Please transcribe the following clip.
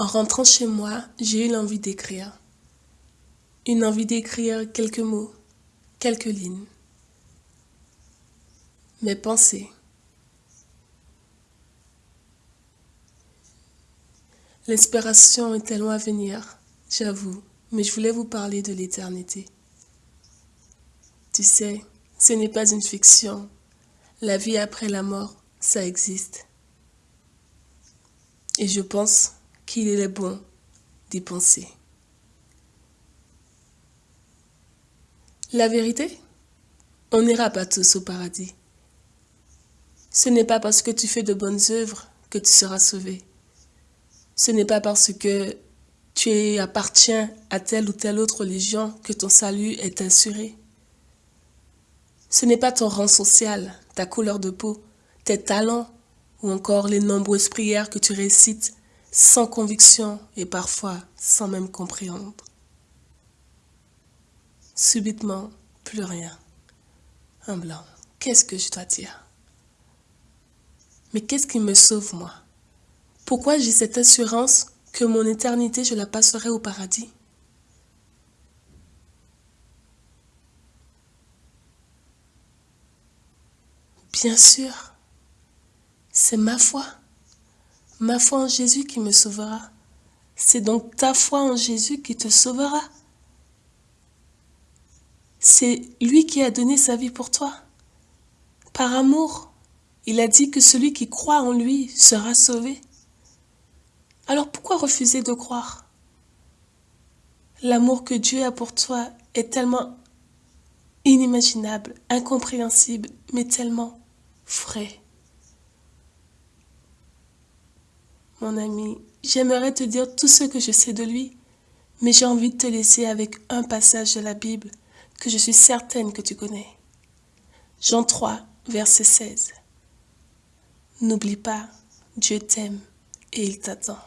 En rentrant chez moi, j'ai eu l'envie d'écrire. Une envie d'écrire quelques mots, quelques lignes. Mes pensées. L'inspiration était loin à venir, j'avoue, mais je voulais vous parler de l'éternité. Tu sais, ce n'est pas une fiction. La vie après la mort, ça existe. Et je pense qu'il est bon d'y penser. La vérité, on n'ira pas tous au paradis. Ce n'est pas parce que tu fais de bonnes œuvres que tu seras sauvé. Ce n'est pas parce que tu appartiens à telle ou telle autre religion que ton salut est assuré. Ce n'est pas ton rang social, ta couleur de peau, tes talents ou encore les nombreuses prières que tu récites sans conviction et parfois sans même comprendre. Subitement, plus rien. Un blanc. Qu'est-ce que je dois dire? Mais qu'est-ce qui me sauve, moi? Pourquoi j'ai cette assurance que mon éternité, je la passerai au paradis? Bien sûr, c'est ma foi ma foi en Jésus qui me sauvera. C'est donc ta foi en Jésus qui te sauvera. C'est lui qui a donné sa vie pour toi. Par amour, il a dit que celui qui croit en lui sera sauvé. Alors pourquoi refuser de croire? L'amour que Dieu a pour toi est tellement inimaginable, incompréhensible, mais tellement frais. Mon ami, j'aimerais te dire tout ce que je sais de lui, mais j'ai envie de te laisser avec un passage de la Bible que je suis certaine que tu connais. Jean 3, verset 16. N'oublie pas, Dieu t'aime et il t'attend.